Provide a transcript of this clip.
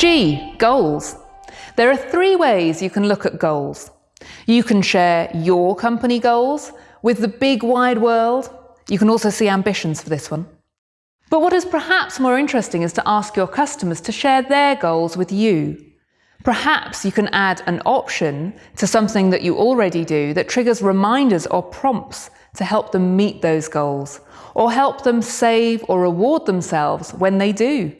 G. Goals. There are three ways you can look at goals. You can share your company goals with the big wide world. You can also see ambitions for this one. But what is perhaps more interesting is to ask your customers to share their goals with you. Perhaps you can add an option to something that you already do that triggers reminders or prompts to help them meet those goals, or help them save or reward themselves when they do.